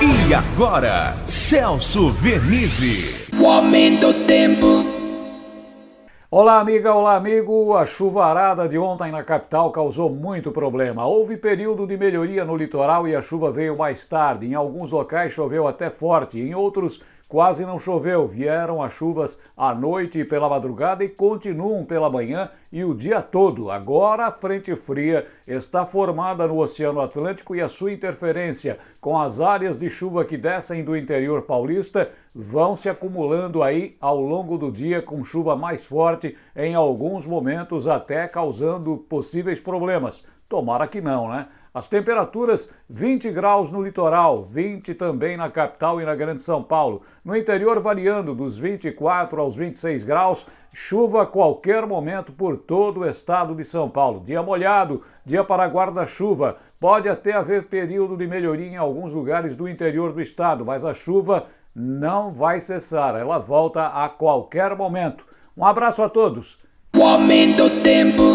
E agora, Celso Vernizzi. O aumento do tempo. Olá, amiga, olá, amigo. A chuvarada de ontem na capital causou muito problema. Houve período de melhoria no litoral e a chuva veio mais tarde. Em alguns locais choveu até forte, em outros quase não choveu. Vieram as chuvas à noite e pela madrugada e continuam pela manhã e o dia todo. Agora a frente fria está formada no Oceano Atlântico e a sua interferência com as áreas de chuva que descem do interior paulista vão se acumulando aí ao longo do dia com chuva mais forte em alguns momentos até causando possíveis problemas. Tomara que não, né? As temperaturas 20 graus no litoral, 20 também na capital e na Grande São Paulo. No interior variando dos 24 aos 26 graus, chuva a qualquer momento por todo o estado de São Paulo. Dia molhado, dia para guarda-chuva. Pode até haver período de melhoria em alguns lugares do interior do estado, mas a chuva não vai cessar, ela volta a qualquer momento. Um abraço a todos. O aumento tempo.